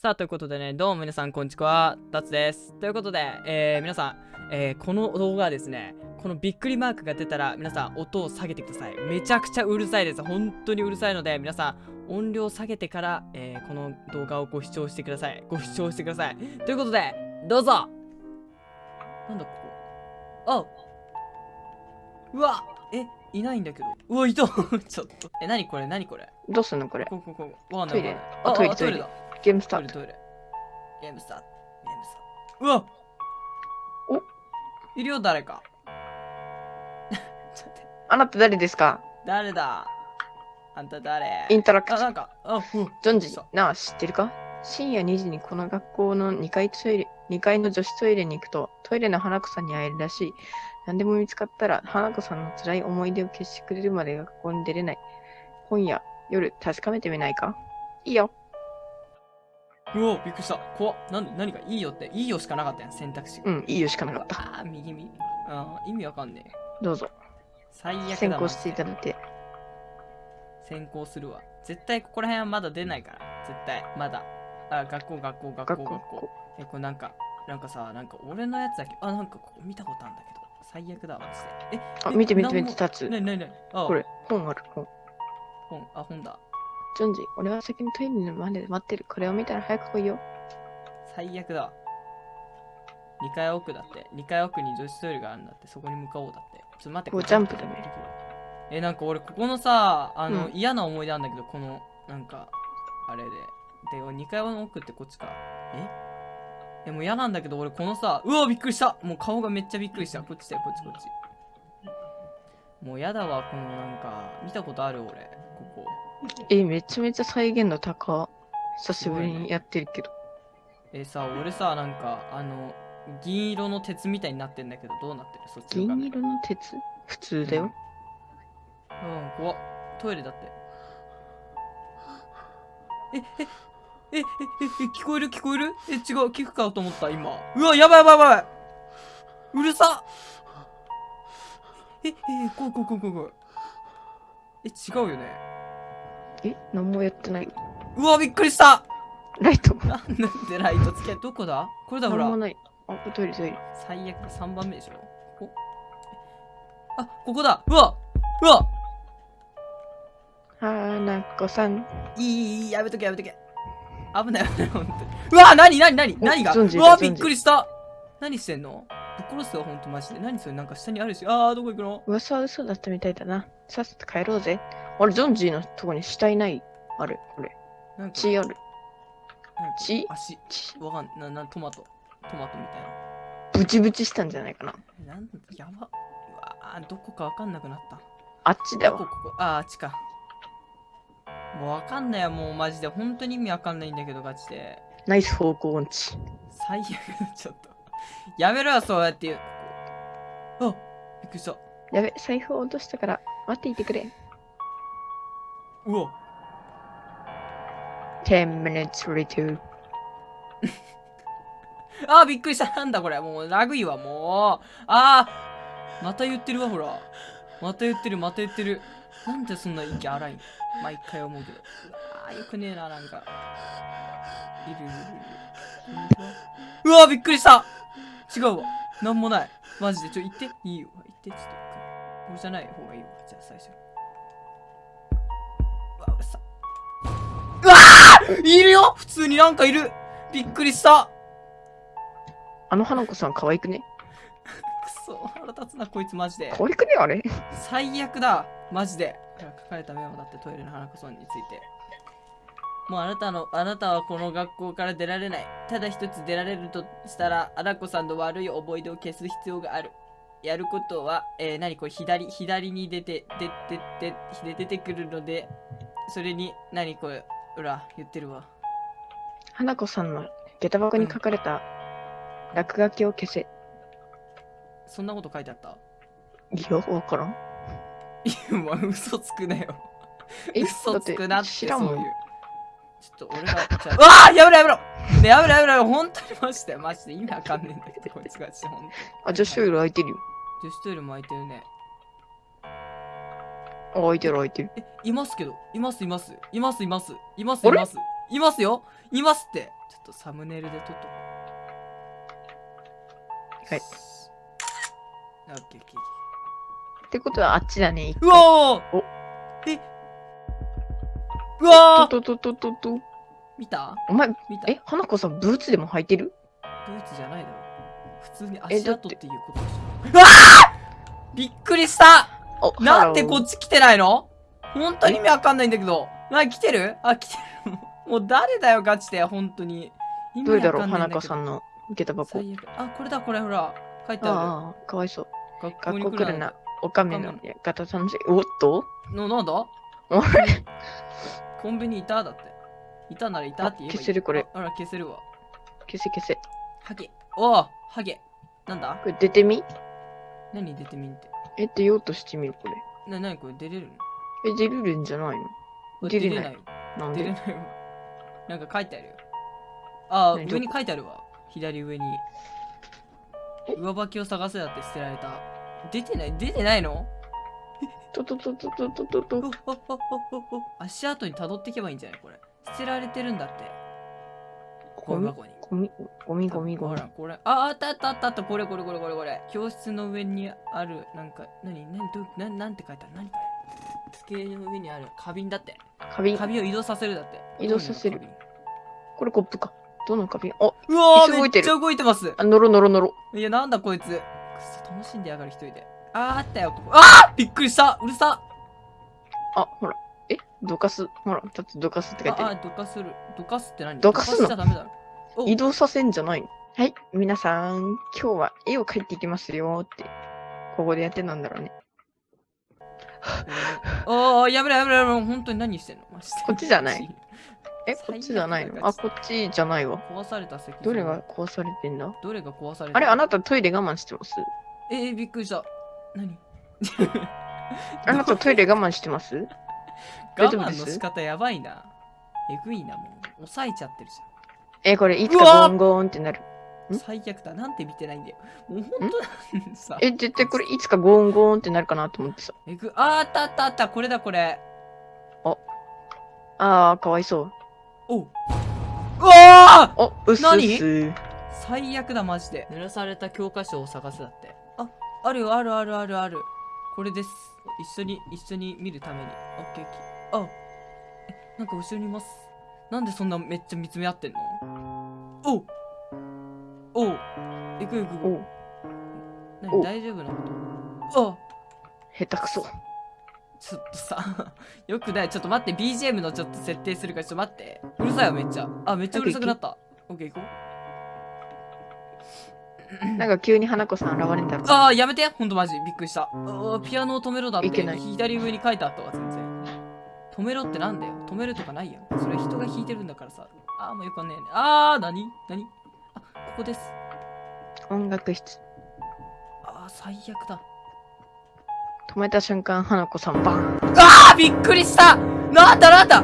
さあ、ということでね、どうも皆さん、こんにちは。ダツです。ということで、えー、皆さん、えー、この動画はですね、このびっくりマークが出たら、皆さん、音を下げてください。めちゃくちゃうるさいです。本当にうるさいので、皆さん、音量下げてから、えー、この動画をご視聴してください。ご視聴してください。ということで、どうぞなんだ、ここ。あうわえ、いないんだけど。うわ、いた ちょっと。え、なにこれ？なにこれ？どうすんのこれ？ここここ。わかんないトイレあトイレあトイレだ。ゲームスタート。トイレトイレ。ゲームスタート。ゲームスタート。うわいるよ、誰か。あなた誰ですか？誰だ？あんた誰？あ、インタラクト。なんか、あ、うん。ジョンジそう、なあ、知ってるか？深夜2時にこの学校の2階トイレ、2階の女子トイレに行くと、トイレの花子さんに会えるらしい。何でも見つかったら、花子さんの辛い思い出を消してくれるまで学校に出れない。今夜、夜、確かめてみないか？いいよ。うわ、びっくりした。怖っ。なんで、何かいいよって、いいよしかなかったやん、選択肢が。うん、いいよしかなかった。あー、右右。あー、意味わかんねえ。どうぞ。最悪だ。先行していたマだいて。先行するわ。絶対ここら辺はまだ出ないから。絶対、まだ。あ、学校、学校、学校、学校学校。え、これなんか、なんかさ、なんか俺のやつだけ、あ、なんかここ見たことあるんだけど、最悪だわ、マジで。え、あ、え見て見て見て、立つ。なになになにあ、これ、本ある、本。本、あ、本だ。ジョンジ、俺は先にトイレの前で待ってる。これを見たら早く来いよ。最悪だわ。2階奥だって。2階奥に女子トイレがあるんだって。そこに向かおうだって。ちょっと待って、こうれジャンプだね。え、なんか俺、ここのさ、あの、うん嫌な思い出なんだけど、この、なんか、あれで。で、2階の奥ってこっちか。え？え、もう嫌なんだけど、俺、このさ、うわ、びっくりしたもう顔がめっちゃびっくりした。こっちだよ、こっち、こっち。もう嫌だわ、このなんか、見たことある俺。え、めちゃめちゃ再現度高。久しぶりにやってるけど。えさ、俺さ、なんか、あの、銀色の鉄みたいになってんだけど、どうなってる？そっちの銀色の鉄？普通だよ。うん、怖っ。トイレだって。え、え、え、え、え、え、聞こえる？聞こえる？え、違う、聞くかと思った、今。うわ、やばいやばいやばいうるさえ、え、怖い怖い怖い怖い怖い。え、違うよね。え、何もやってない。うわ、びっくりしたライト。なんでライトつけ、どこだ？これだ、ほら。何もない。あ、トイレトイレ。最悪だ、3番目でしょ。ここあ、ここだうわうわ花子さん。いい、いい、やめとけ、やめとけ。危ない、危ない、ほんとに。うわ、なになになにお何がうわ、びっくりした何してんの？ぶっ殺すよ、ほんと、マジで。何それ、なんか下にあるし。あー、どこ行くの？噂は嘘だったみたいだな。さっさと帰ろうぜ。あれ、ジョンジーのとこに死体ない？あれ、これ。なんか血ある。血？足。血わかんな、な、トマト。トマトみたいブチブチしたんじゃないかな。な。なんだ、やば。うわー、どこかわかんなくなった。あっちだわ。ここ。あー、あっちか。もうわかんないよ、もうマジで。本当に意味わかんないんだけど、ガチで。ナイス方向音痴。最悪だ、ちょっと。やめろよ、そうやって言う。あびっくりした。やべ、財布を落としたから待っていてくれ。うわ。10 minutes later. あー、びっくりした。なんだこれ。もう、ラグいわ、もう。あー、また言ってるわ、ほら。また言ってる、また言ってる。なんでそんな息荒いの毎回思うけど。あー、よくねえな、なんか。いるいるいるいる。うわ、びっくりした違うわ。なんもない。マジで。ちょ、行って。いいよ。行って、ちょっと。これじゃない方がいいわ。じゃあ、最初。いるよ。普通になんかいる。びっくりした。あの花子さん可愛くね？くそ腹立つなこいつマジで。可愛くねあれ？最悪だマジで。書かれたメモだってトイレの花子さんについて。もうあなたのあなたはこの学校から出られない。ただ一つ出られるとしたら花子さんの悪い思い出を消す必要がある。やることは、えー、何これ左左に出て出て出て出てくるのでそれに何これほら言ってるわ花子さんの下駄箱に書かれた落書きを消せ。そんなこと書いてあった？いや、わからん。いや、まあ、嘘つくなよ。え？嘘つくなって、知らんもんそういう。ちょっと俺が、じゃあ、うわあやめろやめろねやめろやめろ本当にマジで、マジで意味わかんねえんだけど、こいつがして、ほんと。あ、女子トイレ空いてるよ。女子トイレも空いてるね。あ、空いてる空いてる。え、いますけど、いますいます。いますいます。いますいます。いますよいますって。ちょとサムネイルで撮っとこう。はいオッケーオッケーってことはあっちだね。ー。うわーおえ？うわーとととととと。見た？お前、見た？え、花子さんブーツでも履いてる？ブーツじゃないだろ。普通に足跡っていうことでしょ。うわーびっくりしたおなんでこっっち来てないの？本当に意味わかんないんだけど。な、来てる？あ、来てる。もう誰だよ、ガチで、本当に。どれだろう花子んだけどさんの下駄箱。最悪。あ、これだ、これ、ほら。書いてあああ、かわいそう。る。学校来るな。おかめの方楽しい。おっと？の、なんだ？あれコンビニいた？だって。いたならいたって言えばい消せるこれああら、消せるわ。消せ消せ。ハゲ。おお、ハゲ。なんだ？これ出てみ？何出てみんって？え、出ようとしてみる、これ。な、なにこれ？出れるの？え、出るんじゃないの？あ出れないなんで？出れないわ。なんか書いてあるよ。ああ、何？上に書いてあるわ。左上に。上履きを探せだって捨てられた。出てない？出てないの？とととととととと。足跡に辿っていけばいいんじゃない？これ。捨てられてるんだって。ゴミ箱に。ゴミ、ゴミゴミゴミほら、。これ。あ、あったあったあったあった。これこれこれこれこれ。教室の上にある、なんか、なに、なに、ど、ななんて書いてある？何これ？机の上にある花瓶だって。花瓶。花瓶を移動させるだって。移動させるこれコップか。どの花瓶？お、花瓶うわー動いてるめっちゃ動いてます。あ、のろのろのろ。いや、なんだこいつ。くそ、楽しんでやがる一人で。あーあったよ。あーびっくりしたうるさあ、ほら。え？どかす？ほら、だってどかすって書いてあ、ある。あどかする。どかすって何？どかすの？しちゃダメだろ。お移動させんじゃないの？はい。皆さん、今日は絵を描いていきますよって。ここでやってたんだろうね。おー、やめろやめろやめろ。本当に何してんの？こっちじゃない？え、こっちじゃないだのあ、こっちじゃないわ。壊された席。どれが壊されてんだ？どれが壊された？あれ、あなたトイレ我慢してます？えー、びっくりした。何？あなたトイレ我慢してます？我慢の仕方やばいな。えぐいな、もう。抑えちゃってるじえ、これいつかゴンゴーンってなる。最悪だ。なんて見てないんだよ。もう本当なんさ。え、絶対これいつかゴンゴーンってなるかなと思ってさ。えぐ、あーあったあったあった。これだ、これ。あー、かわいそう。おう。うわーお、うっすう。最悪だ、マジで。濡らされた教科書を探すだって。あ、あるよ、あるあるあるある。これです。一緒に、一緒に見るために。オッケーオッケー。あ、え、なんか後ろにいます。なんでそんなめっちゃ見つめ合ってんの？おうおう行く行く行く。お、何？お大丈夫なこと？あ下手くそ。ちょっとさ、よくない？ちょっと待って、BGM のちょっと設定するから、ちょっと待って。うるさいよ、めっちゃ。あ、めっちゃうるさくなった。オッケー行こう。なんか急に花子さん現れたら。あー、やめてほんとマジ。びっくりした。ピアノを止めろだって。いけない左上に書いてあったわ、全然。止めろってなんだよ。止めるとかないやん。それ人が弾いてるんだからさ。あー、もうよくわかんねえね。あー、なになにあ、ここです。音楽室。あー、最悪だ。止めた瞬間、花子さんバーン。あー、びっくりしたなんだなんだ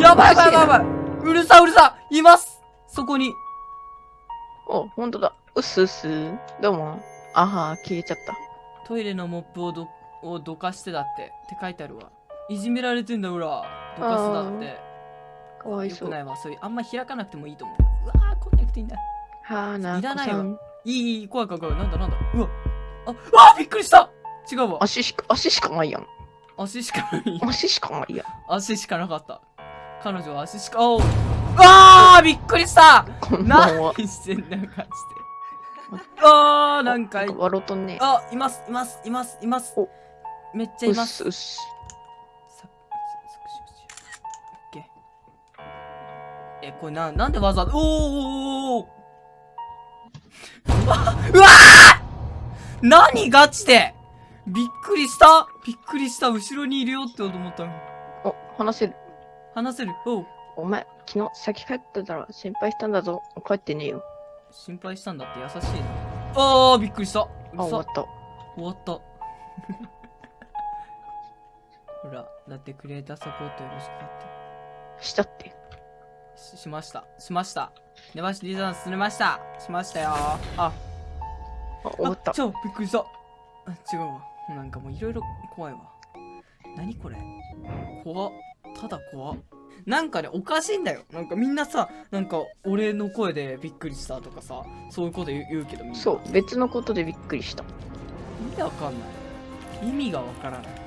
やばいやばいやばいやばいうるさうるさいますそこに。お、ほんとだ。うっすうっす。どうも。あは、消えちゃった。トイレのモップをどをどかしてだってって書いてあるわいじめられてんだほらどかすだって。かわいそう。よくないわ。そういうあんま開かなくてもいいと思う。うわーこんなくていいんだ。はなこいらないわ。いいいい怖い怖い怖い。なんだなんだ。うわ。あうわびっくりした。違うわ。足しか、足しかないやん。足しかない。足しかないやん。足しかなかった。彼女は足しかおう。あーびっくりした。何してんだよ感じで。あーなんか笑うとんね。あいますいますいますいます。お。めっちゃいうます。っすうっす。ーえこれななんでわざおーおうわー何ガチで。びっくりした。びっくりした。後ろにいるよって思ったの。お、話せる。話せる。おう。お前、昨日先帰ってたら心配したんだぞ。帰ってねえよ。心配したんだって。優しいな。あーびっくりした。うあ、終わった。終わった。ほらだってクリエイターサポートよろしくだって。したって。ししました。しました。ネバシティさん進めました。しましたよ。あ、あ、終わったあ。ちょ、びっくりした。あ違うわ。なんかもういろいろ怖いわ。何これ？怖っ。ただ怖っ。なんかねおかしいんだよなんかみんなさなんか俺の声でびっくりしたとかさそういうこと言う言うけどみんなそう、別のことでびっくりした。意味わかんない意味がわからない